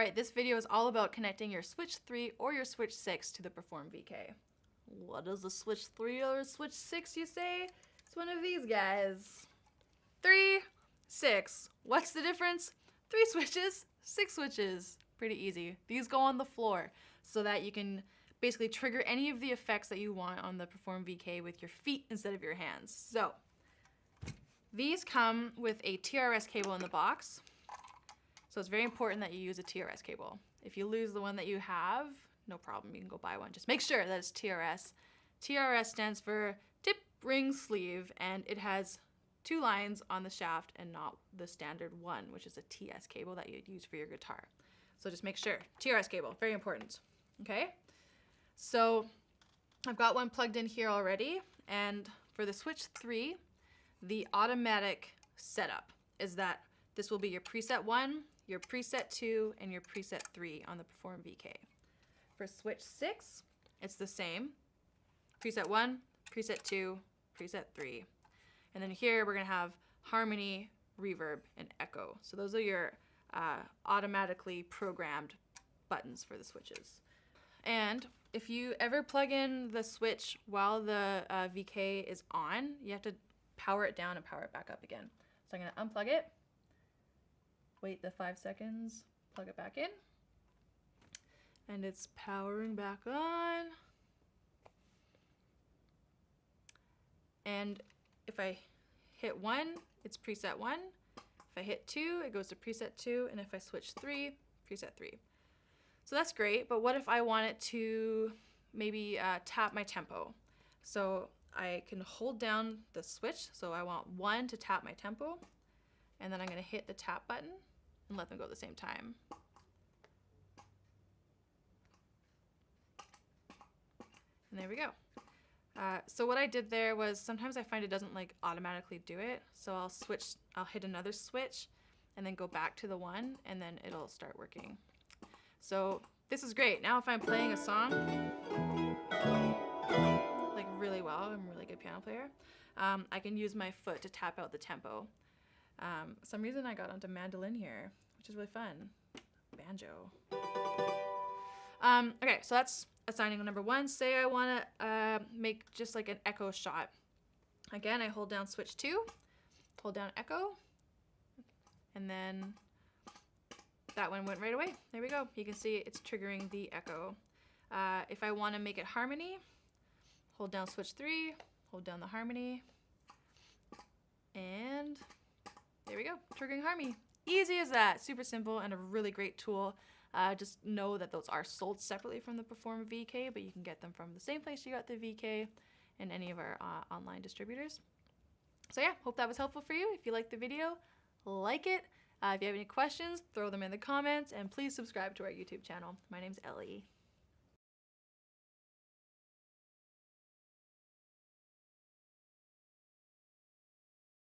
Alright, this video is all about connecting your Switch 3 or your Switch 6 to the Perform VK. What is a Switch 3 or a Switch 6 you say? It's one of these guys. 3, 6. What's the difference? 3 switches, 6 switches. Pretty easy. These go on the floor so that you can basically trigger any of the effects that you want on the Perform VK with your feet instead of your hands. So, these come with a TRS cable in the box. So it's very important that you use a TRS cable. If you lose the one that you have, no problem, you can go buy one. Just make sure that it's TRS. TRS stands for tip, ring, sleeve, and it has two lines on the shaft and not the standard one, which is a TS cable that you'd use for your guitar. So just make sure. TRS cable, very important. Okay? So I've got one plugged in here already, and for the Switch 3, the automatic setup is that this will be your preset 1, your preset 2, and your preset 3 on the Perform VK. For Switch 6, it's the same. Preset 1, preset 2, preset 3. And then here we're going to have harmony, reverb, and echo. So those are your uh, automatically programmed buttons for the switches. And if you ever plug in the switch while the uh, VK is on, you have to power it down and power it back up again. So I'm to unplug it wait the five seconds, plug it back in, and it's powering back on. And if I hit one, it's preset one. If I hit two, it goes to preset two. And if I switch three, preset three. So that's great, but what if I want it to maybe uh, tap my tempo? So I can hold down the switch. So I want one to tap my tempo, and then I'm gonna hit the tap button and let them go at the same time. And there we go. Uh, so what I did there was sometimes I find it doesn't like automatically do it. So I'll switch, I'll hit another switch and then go back to the one and then it'll start working. So this is great. Now if I'm playing a song, like really well, I'm a really good piano player, um, I can use my foot to tap out the tempo. Um, some reason I got onto mandolin here, which is really fun. Banjo. Um, okay, so that's assigning number one. Say I want to uh, make just like an echo shot. Again, I hold down switch two, hold down echo, and then that one went right away. There we go. You can see it's triggering the echo. Uh, if I want to make it harmony, hold down switch three, hold down the harmony, and there we go, triggering harmony. Easy as that, super simple and a really great tool. Uh, just know that those are sold separately from the Perform VK, but you can get them from the same place you got the VK and any of our uh, online distributors. So yeah, hope that was helpful for you. If you liked the video, like it. Uh, if you have any questions, throw them in the comments, and please subscribe to our YouTube channel. My name's Ellie.